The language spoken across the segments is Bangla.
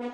আমি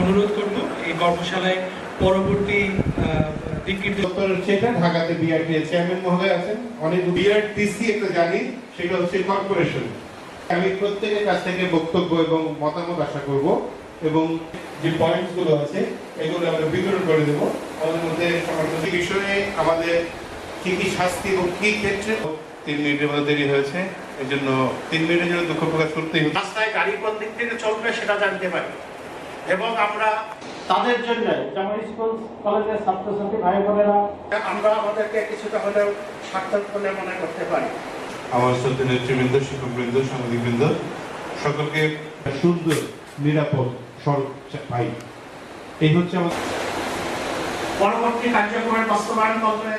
অনুরোধ করব এই কর্মশালায় এটা ঢাকাতে বিআরটি চেয়ারম্যান মহোদয় আছেন। অনেক বিআরটিসি একটা জানি সেটা হচ্ছে কর্পোরেশন আমি প্রত্যেকের কাছ থেকে বক্তব্য এবং মতামত আশা করব এবং যে পয়েন্টসগুলো আছে, এগুলো আমরা বিতরণ করে দেব। আমাদের মধ্যে সমাজনৈতিক বিষয়ে আমাদের কি কি শাস্তি এবং কি ক্ষেত্রে তিন মিনিটের মধ্যে দেরি হয়েছে এই জন্য তিন মিনিটের জন্য দুঃখ প্রকাশ করতেই রাস্তায় গাড়ি কোন দিক থেকে চলবে সেটা জানতে পারি। এবং আমরা তাদের জন্য যেমন স্কুল কলেজের ছাত্রছাত্রী ভাই বোনেরা আমরা আমাদেরকে কিছুটা হলেও সার্থক বলে মনে করতে পারি। আমার সাথে নেতৃবৃন্দ শিক্ষকবৃন্দ সাংবাদিকবৃন্দ সকলকে সুন্দর নিরাপদ সড়ক পাই এই হচ্ছে আমার পরবর্তী কার্যক্রমের বাস্তবায়ন করবে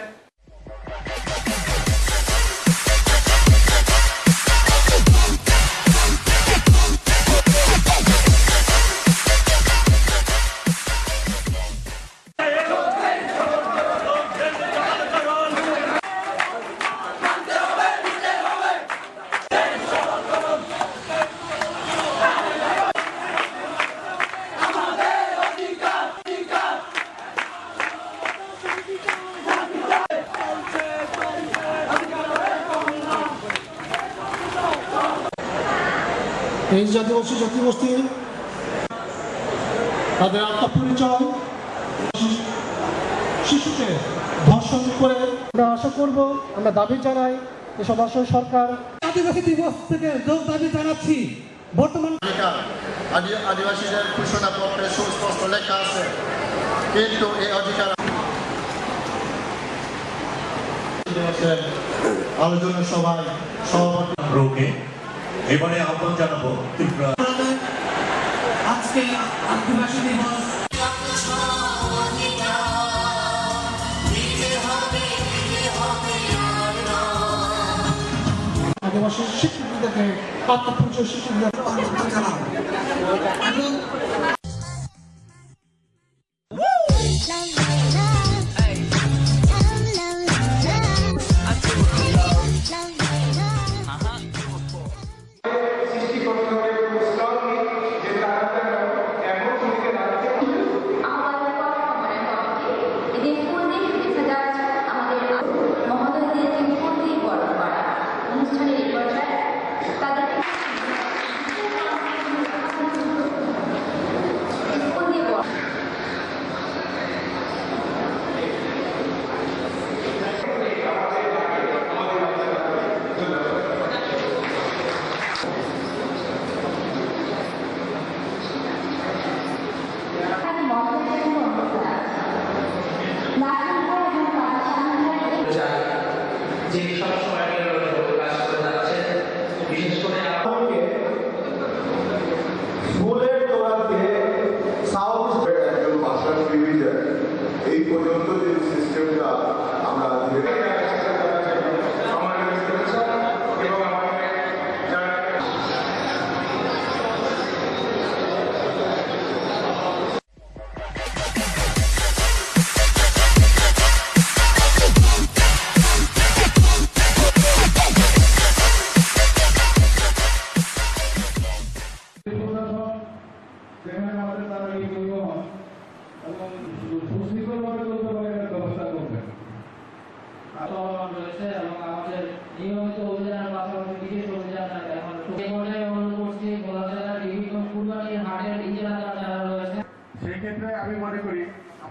এই জাতিবাসী জাতিগোষ্ঠী তাদের আত্মপরিচয় শিশুকে ধর্ষণ করে আমরা আশা করব আমরা দাবি জানাই এসব আসলে সরকার আদিবাসী দিবস থেকে যোগ দাবি জানাচ্ছি। বর্তমান আদিবাসীদের ঘোষণাপত্রে সুস্পষ্ট লেখা আছে কিন্তু এই অধিকার আলোচনা সভায় সভাপতি রোগে এবারে আহ্বান জানাব ত্রিপুরা। আজকে আদিবাসী দিবস। আদিবাসী স্বীকৃতিকে আত্মপরিচয় স্বীকৃতি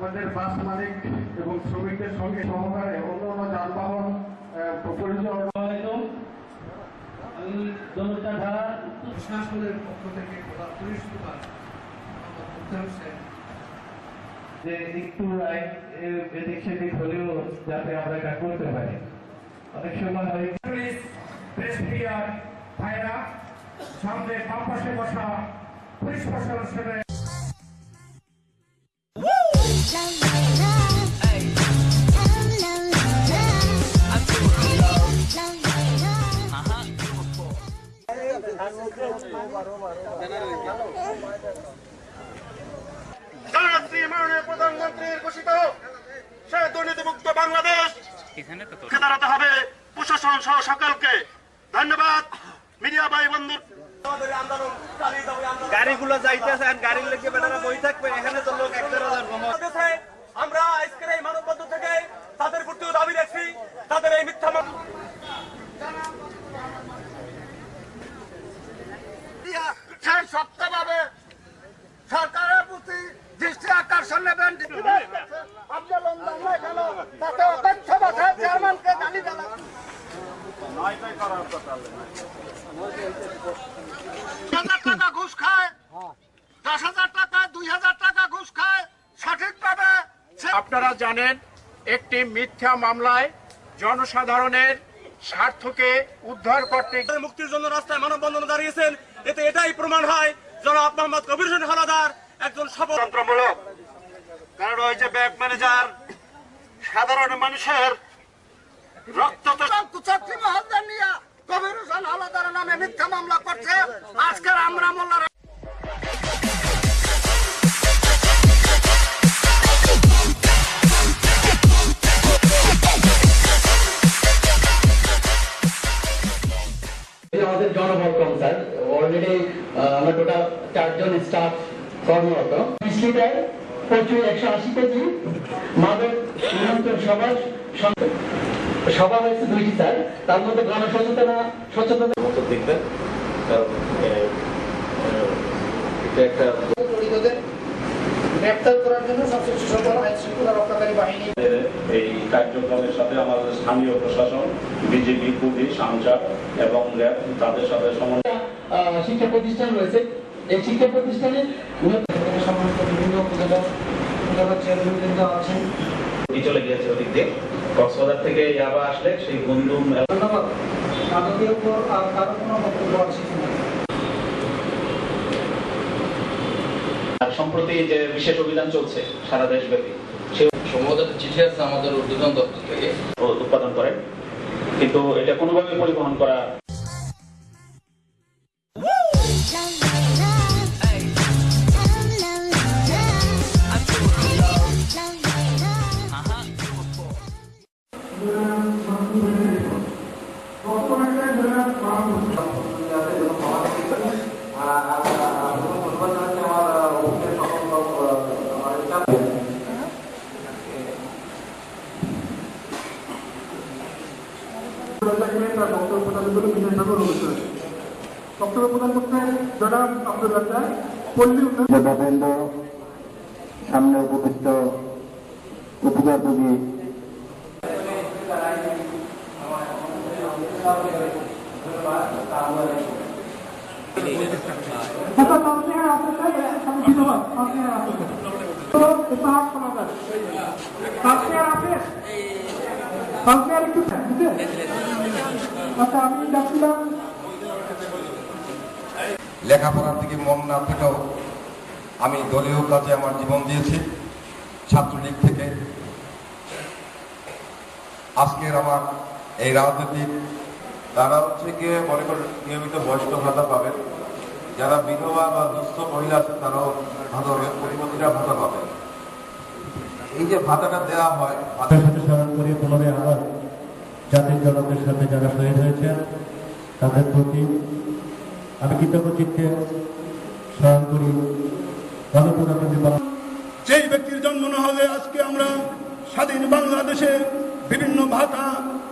আমাদের বাস মালিক এবং শ্রমিকদের সঙ্গে সহকারে অন্য অন্য যানবাহন আহ, পরিচালনা আমি দনুটা প্রশাসনের পক্ষ থেকে পুলিশ সুপার যে একটু আইন এদিক সেদিক হলেও যাতে আমরা এটা করতে পারি। অনেক সময় হয় পুলিশ প্রেস ভাইরা সামনে বাম পাশে বসা পুলিশ প্রশাসনের প্রধানমন্ত্রীর ঘোষিত সে দুর্নীতিমুক্ত বাংলাদেশ দাঁড়াতে হবে প্রশাসন সহ সকলকে। ধন্যবাদ। মিডিয়া ভাই বন্ধু। গাড়িগুলো যাইতেছে আর গাড়ির বেটারা বই থাকবে এখানে তো লোক আমরা আজকের এই মানববন্ধন থেকে তাদের প্রতিও দাবি রাখছি তাদের এই মিথ্যা সে সরকারের প্রতি দৃষ্টি আকর্ষণ নেবেন। তাতে চেয়ারম্যানকে গালি দেওয়া টাকা ঘুষ খায়। দশ হাজার টাকা দুই হাজার টাকা ঘুষ খায়। সঠিকভাবে আপনারা জানেন একটি মিথ্যা মামলায় জনসাধারণের স্বার্থকে উদ্ধার করতে মুক্তির জন্য রাস্তায় মানববন্ধন দাঁড়িয়েছেন। এতে এটাই প্রমাণ হয় জনাব মোহাম্মদ কবির হোসেন হালাদার একজন স্বতন্ত্রমূলক কারণ ওই যে ব্যাংক ম্যানেজার সাধারণ মানুষের রক্ত কুচাত্রী দুইটি স্যার। তার মধ্যে গণসচেতনা সচেতনতা দেখবেন কারণ এটা একটা গ্রেপ্তার করার জন্য সবচেয়ে সুসংখ্যক আইন শৃঙ্খলা রক্ষাকারী বাহিনী। এই কার্যক্রমের সাথে আমাদের স্থানীয় প্রশাসন বিজেপি পুলিশ আনসার এবং র্যাব তাদের সাথে সমন্বয় শিক্ষা প্রতিষ্ঠান রয়েছে। এই শিক্ষা প্রতিষ্ঠানে সমস্ত বিভিন্ন উপজেলা উপজেলা চেয়ারম্যান কিন্তু আছেন চলে গিয়েছে ওদিক দিয়ে। কক্সবাজার থেকে ইয়াবা আসলে সেই বন্ধু ধন্যবাদ। তাদের উপর আর কারও কোনো বক্তব্য আছে আর সম্প্রতি যে বিশেষ অভিযান চলছে সারা দেশব্যাপী সম্ভবত একটা চিঠি আছে আমাদের উদ্বোধন দপ্তর থেকে। উৎপাদন করে। কিন্তু এটা কোনোভাবে পরিবহন করা বক্তব্য প্রদান উন্নয়ন সামনে উপবিষ্ট উপজাতী আচ্ছা তার আছে তাই আমি ধন্যবাদ তার আছে তো এটা হাত করা যায় তার আছে তার একটু বুঝে আচ্ছা আমি যাচ্ছিলাম লেখাপড়ার দিকে মন না থেকেও আমি দলীয় কাজে আমার জীবন দিয়েছি, ছাত্রলীগ থেকে। আজকের আমার এই রাজনৈতিক তারা হচ্ছে গিয়ে মনে করেন নিয়মিত বয়স্ক ভাতা পাবেন। যারা বিধবা বা দুস্থ মহিলা আছে তারাও ভাতা হবে পরিমতিরা ভাতা পাবেন। এই যে ভাতাটা দেওয়া হয় ভাতা সাথে স্মরণ করি পুনরায় আবার জাতির জনকের সাথে যারা শহীদ হয়েছেন তাদের প্রতি আমি কৃতজ্ঞ চিত্তে স্মরণ করি। গণপ্রজাতন্ত্রী যেই ব্যক্তির জন্ম না হলে আজকে আমরা স্বাধীন বাংলাদেশে বিভিন্ন ভাতা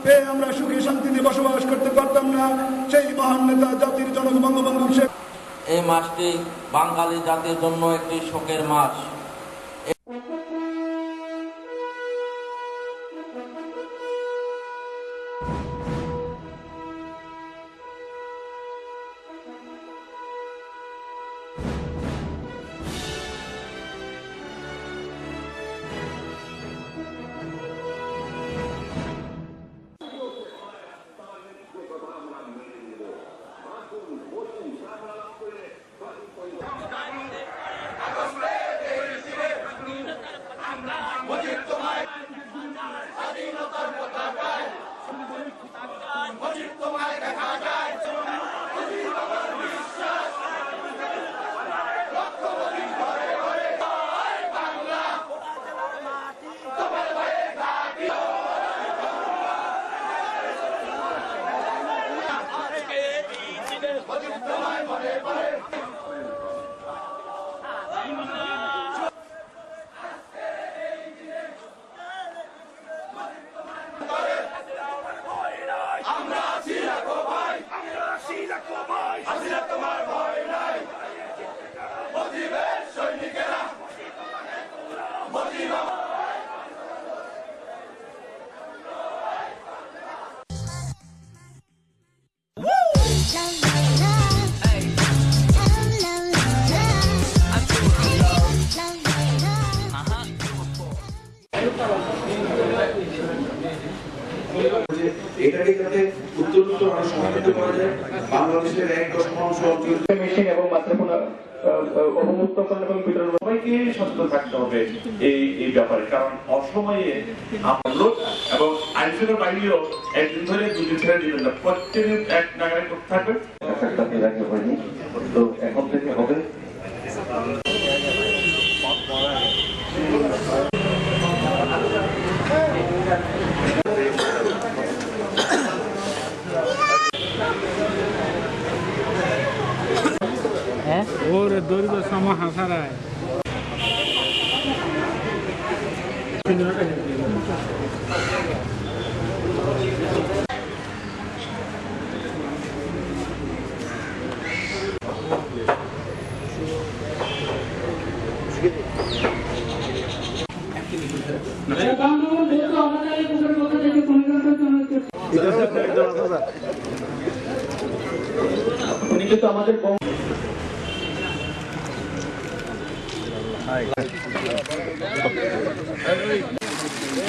পেয়ে আমরা সুখী শান্তিতে বসবাস করতে পারতাম না। সেই মহান নেতা জাতির জনক বঙ্গবন্ধু শেখ এই মাসটি বাঙালি জাতির জন্য একটি শোকের মাস। বাংলাদেশের এক দশমাংশ অঞ্চল মেশিন এবং বাচ্চাপনা অবমুক্তকরণ এবং বিতরণ সবাইকে সচেতন থাকতে হবে এই এই ব্যাপারে? কারণ অসময়ে এবং আইসিএর বাইরেও একদিন ধরে দুদিন ধরে দিবেন না প্রত্যেকদিন এক নাগারে করতে থাকবে। তো এখন থেকে হবে। ওরে দৈর্ঘ্য সম হাসারায় আমাদের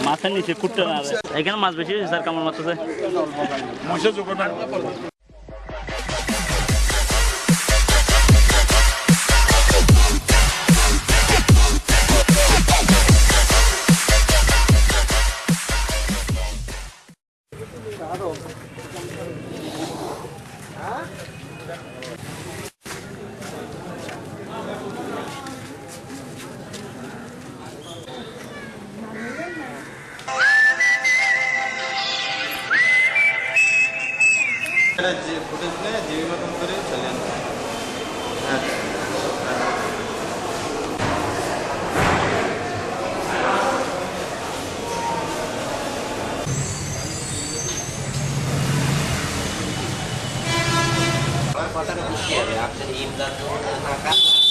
মাছের নিচে কুটতে না এখানে মাছ বেশি স্যার কেমন মাছ যে terus ya bisa diimkan turun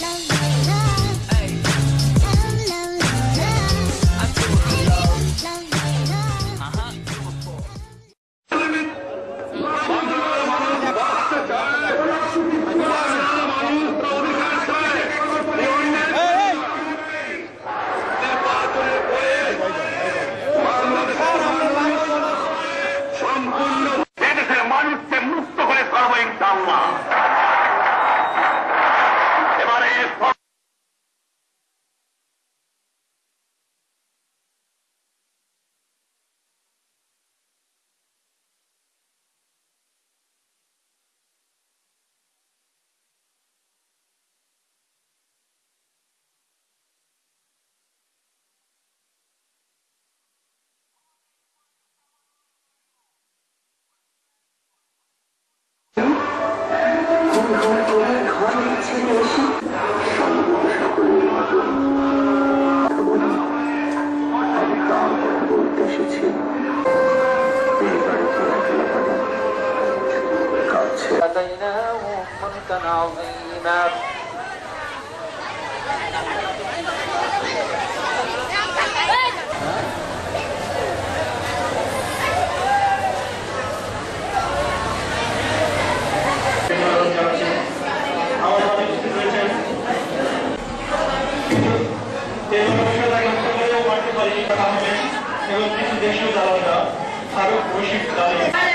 让 ملكا عظيما এবং কিছু দেশীয় দালালরা আরো বৈশ্বিক দালাল